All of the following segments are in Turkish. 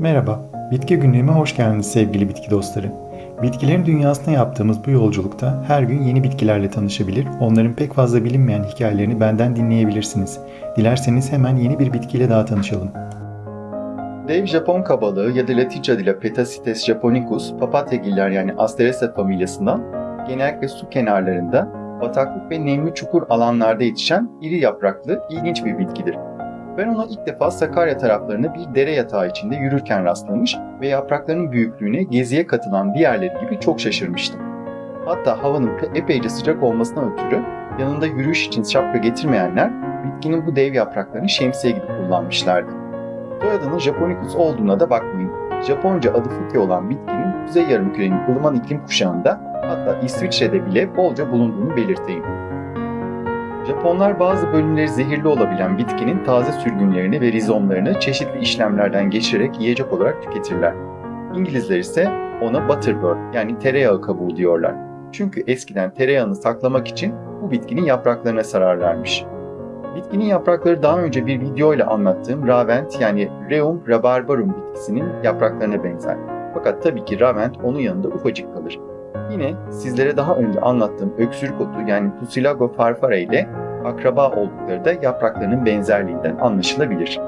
Merhaba, Bitki Günlüğü'me hoş geldiniz sevgili bitki dostları. Bitkilerin dünyasına yaptığımız bu yolculukta her gün yeni bitkilerle tanışabilir, onların pek fazla bilinmeyen hikayelerini benden dinleyebilirsiniz. Dilerseniz hemen yeni bir bitkiyle daha tanışalım. Dev Japon kabalığı ya da Latince adıyla Petasites japonicus, papatyagiller yani Asteracea familyasından genellikle su kenarlarında, bataklık ve nemli çukur alanlarda yetişen iri yapraklı ilginç bir bitkidir. Ben ona ilk defa Sakarya taraflarında bir dere yatağı içinde yürürken rastlamış ve yapraklarının büyüklüğüne geziye katılan diğerleri gibi çok şaşırmıştım. Hatta havanın epeyce sıcak olmasına ötürü yanında yürüyüş için şapka getirmeyenler bitkinin bu dev yapraklarını şemsiye gibi kullanmışlardı. Soyadının Japonicus olduğuna da bakmayın. Japonca adı Fuki olan bitkinin Kuzey Yarımküre'nin ılıman iklim kuşağında hatta İsviçre'de bile bolca bulunduğunu belirteyim. Japonlar bazı bölümleri zehirli olabilen bitkinin taze sürgünlerini ve rizomlarını çeşitli işlemlerden geçirerek yiyecek olarak tüketirler. İngilizler ise ona butterbird yani tereyağı kabuğu diyorlar. Çünkü eskiden tereyağını saklamak için bu bitkinin yapraklarına sararlarmış. Bitkinin yaprakları daha önce bir video ile anlattığım Ravent yani Reum rabarbarum bitkisinin yapraklarına benzer. Fakat tabii ki Ravent onun yanında ufacık kalır. Yine sizlere daha önce anlattığım öksürük otu yani Tussilago farfara ile akraba oldukları da yapraklarının benzerliğinden anlaşılabilir.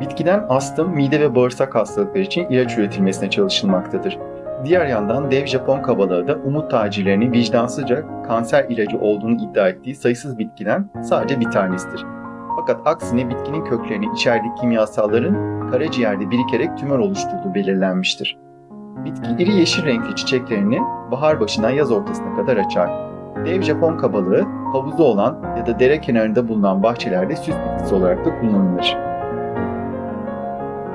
Bitkiden astım, mide ve bağırsak hastalıkları için ilaç üretilmesine çalışılmaktadır. Diğer yandan dev Japon kabalığı da umut tacirlerinin vicdansızca kanser ilacı olduğunu iddia ettiği sayısız bitkiden sadece bir tanesidir. Fakat aksine bitkinin köklerini içerdiği kimyasalların karaciğerde birikerek tümör oluşturduğu belirlenmiştir. Bitki iri yeşil renkli çiçeklerini bahar başından yaz ortasına kadar açar. Dev Japon kabalığı havuzu olan ya da dere kenarında bulunan bahçelerde süs bitkisi olarak da kullanılır.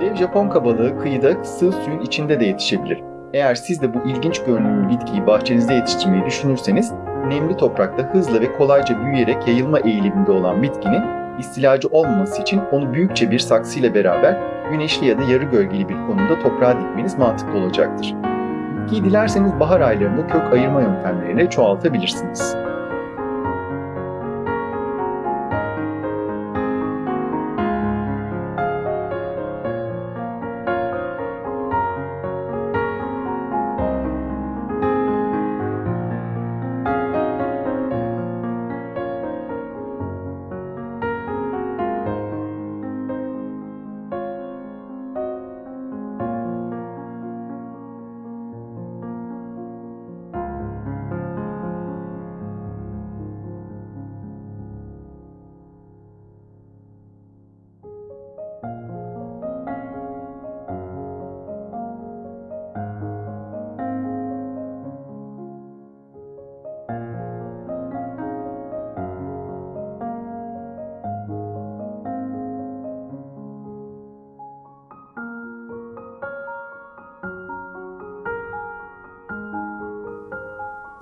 Dev Japon kabalığı kıyıda sığ suyun içinde de yetişebilir. Eğer siz de bu ilginç görünümlü bitkiyi bahçenizde yetiştirmeyi düşünürseniz, nemli toprakta hızla ve kolayca büyüyerek yayılma eğiliminde olan bitkinin istilacı olmaması için onu büyükçe bir saksıyla beraber güneşli ya da yarı gölgeli bir konumda toprağa dikmeniz mantıklı olacaktır. Bitkiyi dilerseniz bahar aylarında kök ayırma yöntemleriyle çoğaltabilirsiniz.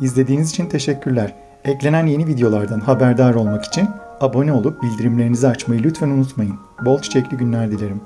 İzlediğiniz için teşekkürler. Eklenen yeni videolardan haberdar olmak için abone olup bildirimlerinizi açmayı lütfen unutmayın. Bol çiçekli günler dilerim.